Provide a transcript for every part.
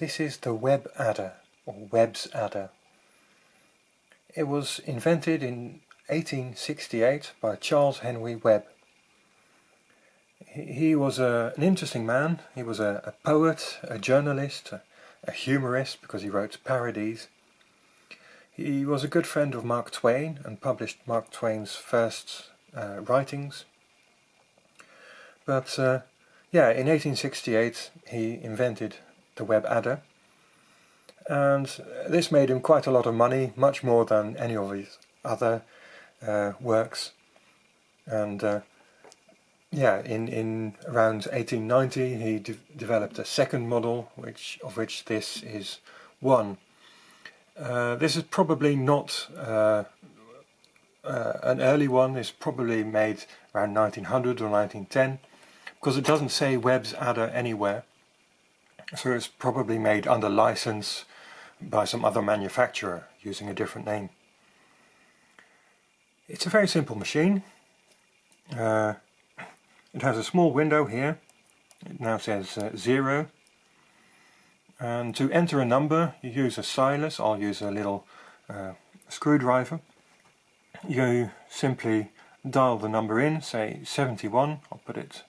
This is the Webb adder, or Webb's adder. It was invented in 1868 by Charles Henry Webb. He was a, an interesting man. He was a, a poet, a journalist, a, a humorist because he wrote parodies. He was a good friend of Mark Twain and published Mark Twain's first uh, writings. But uh, yeah, in 1868 he invented the Webb adder. And this made him quite a lot of money, much more than any of his other uh, works. And uh, yeah, in, in around 1890 he de developed a second model which of which this is one. Uh, this is probably not uh, uh, an early one, it's probably made around 1900 or 1910 because it doesn't say Webb's adder anywhere so it's probably made under license by some other manufacturer using a different name. It's a very simple machine. Uh, it has a small window here. It now says uh, 0. And to enter a number you use a stylus. I'll use a little uh, screwdriver. You simply dial the number in, say 71. I'll put it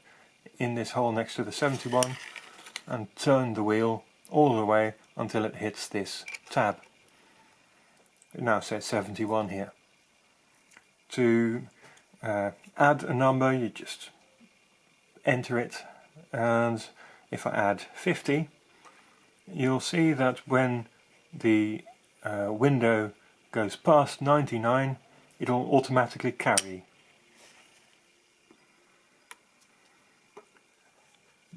in this hole next to the 71 and turn the wheel all the way until it hits this tab. It now says 71 here. To uh, add a number you just enter it and if I add 50 you'll see that when the uh, window goes past 99 it'll automatically carry.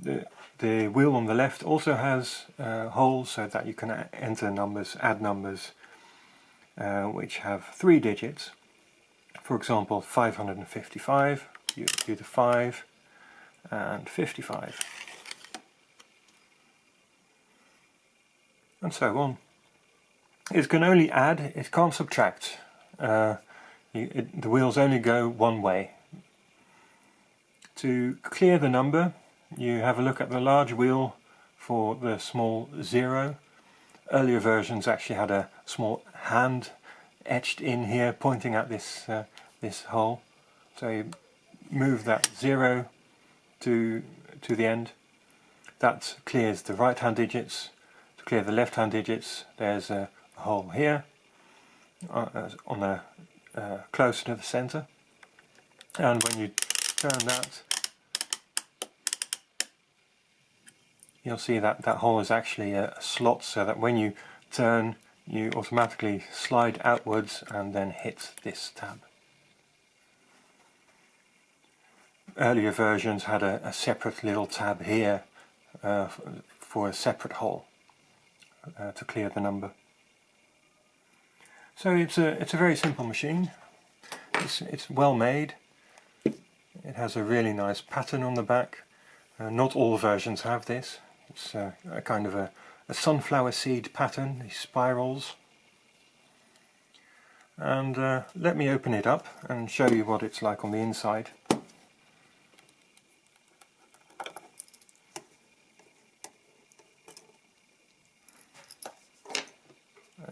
The the wheel on the left also has uh, holes so that you can enter numbers, add numbers uh, which have three digits. For example 555, you do the 5 and 55 and so on. It can only add, it can't subtract. Uh, you, it, the wheels only go one way. To clear the number you have a look at the large wheel for the small zero. Earlier versions actually had a small hand etched in here pointing at this uh, this hole. So you move that zero to to the end. That clears the right hand digits. To clear the left hand digits there's a, hole here uh, on the uh, closer to the center. And when you turn that you'll see that that hole is actually a slot so that when you turn you automatically slide outwards and then hit this tab. Earlier versions had a, a separate little tab here uh, for a separate hole uh, to clear the number. So it's a it's a very simple machine. It's it's well made. It has a really nice pattern on the back. Uh, not all versions have this. It's a, a kind of a, a, sunflower seed pattern, these spirals. And uh, let me open it up and show you what it's like on the inside.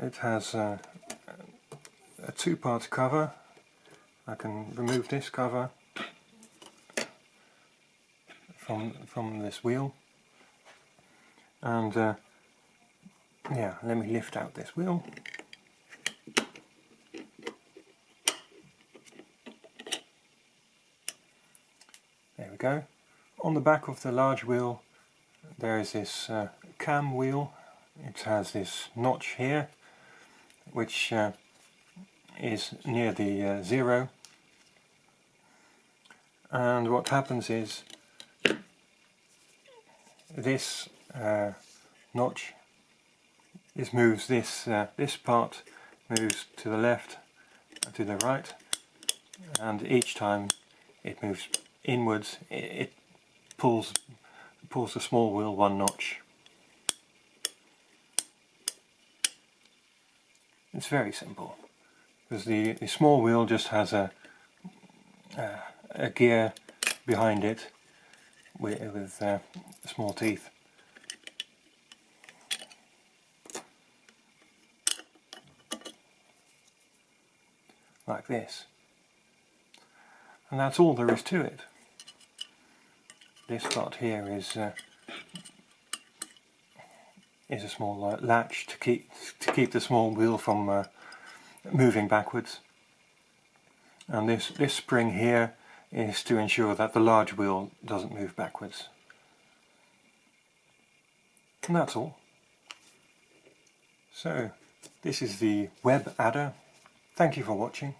It has a, a two-part cover. I can remove this cover from from this wheel and uh, yeah let me lift out this wheel. There we go. On the back of the large wheel there is this uh, cam wheel. It has this notch here which uh, is near the uh, zero. And what happens is this uh, notch. This moves this uh, this part moves to the left and to the right and each time it moves inwards it, it pulls pulls the small wheel one notch. It's very simple because the, the small wheel just has a, uh, a gear behind it with, with uh, small teeth. Like this. And that's all there is to it. This part here is uh, is a small uh, latch to keep to keep the small wheel from uh, moving backwards. And this this spring here is to ensure that the large wheel doesn't move backwards. And that's all. So, this is the Webb adder. Thank you for watching.